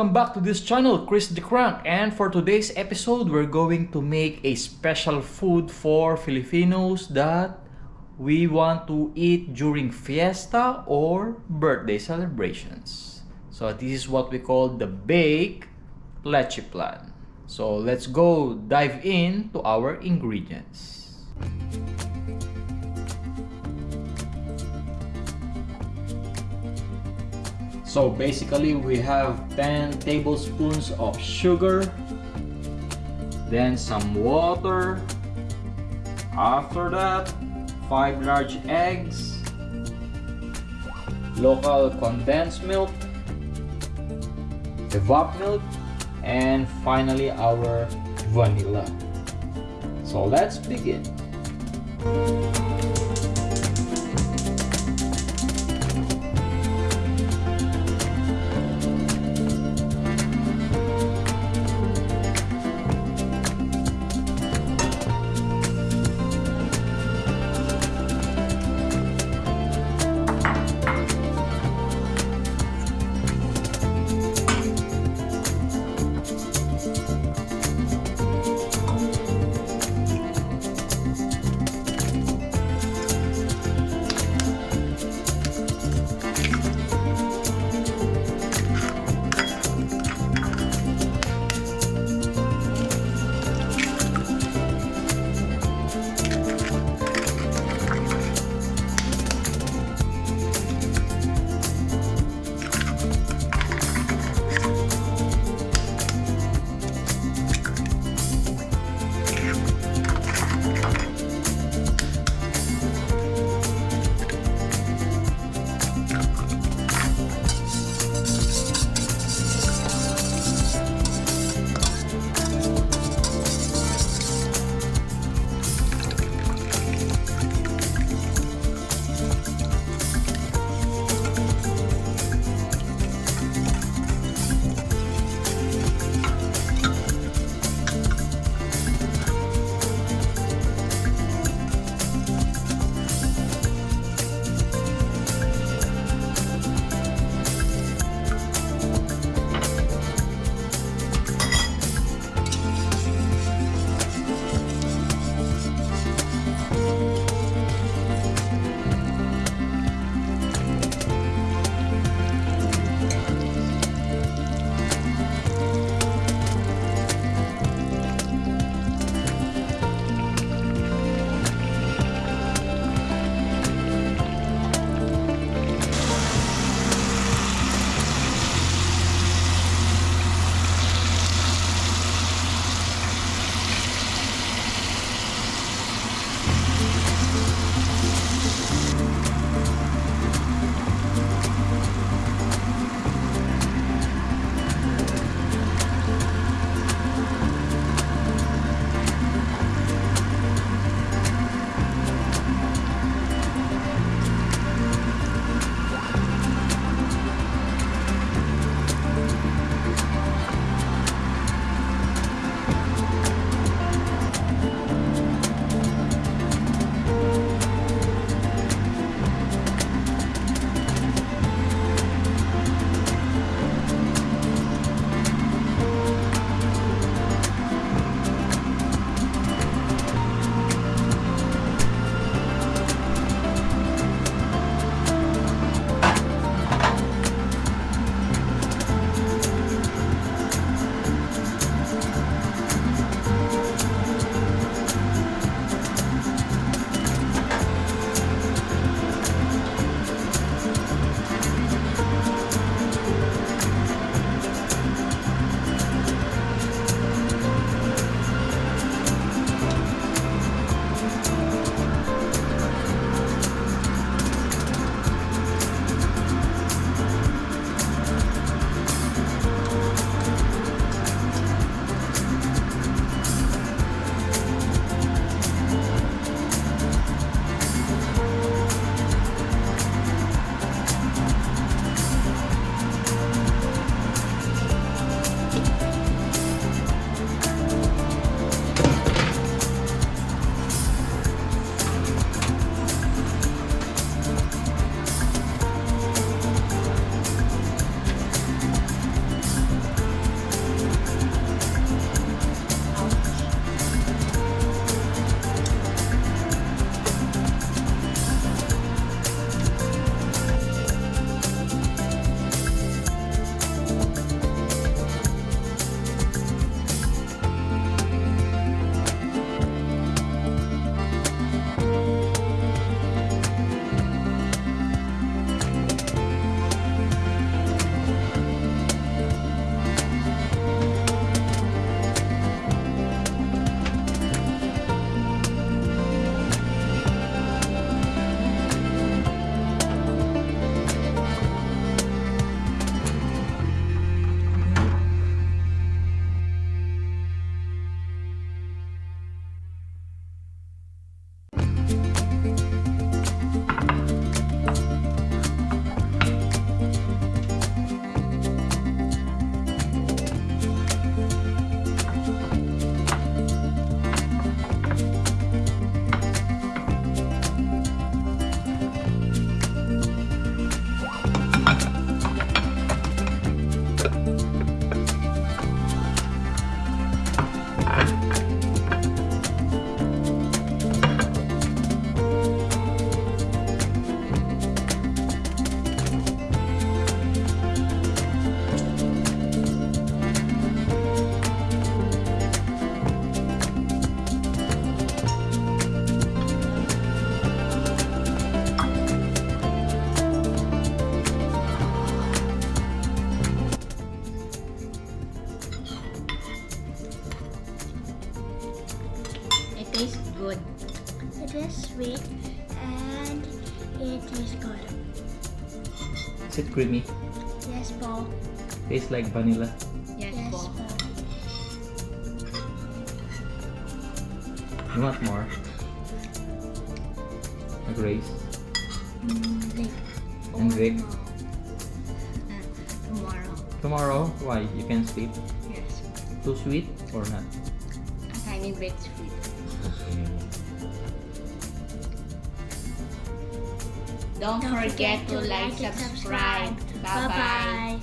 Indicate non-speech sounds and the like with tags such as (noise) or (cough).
Welcome back to this channel, Chris the Crank. And for today's episode, we're going to make a special food for Filipinos that we want to eat during fiesta or birthday celebrations. So this is what we call the baked leche flan. So let's go dive in to our ingredients. So basically we have 10 tablespoons of sugar, then some water, after that 5 large eggs, local condensed milk, evap milk, and finally our vanilla. So let's begin. It tastes good. Is it creamy? Yes, Paul. Tastes like vanilla. Yes, Yes, po. Paul. You want more? A Grace? Like, And Vic? Uh, tomorrow. Tomorrow? Why? You can sleep? Yes. Too sweet or not? A tiny bit sweet. Okay. (laughs) Don't, forget, to like, subscribe. Bye-bye.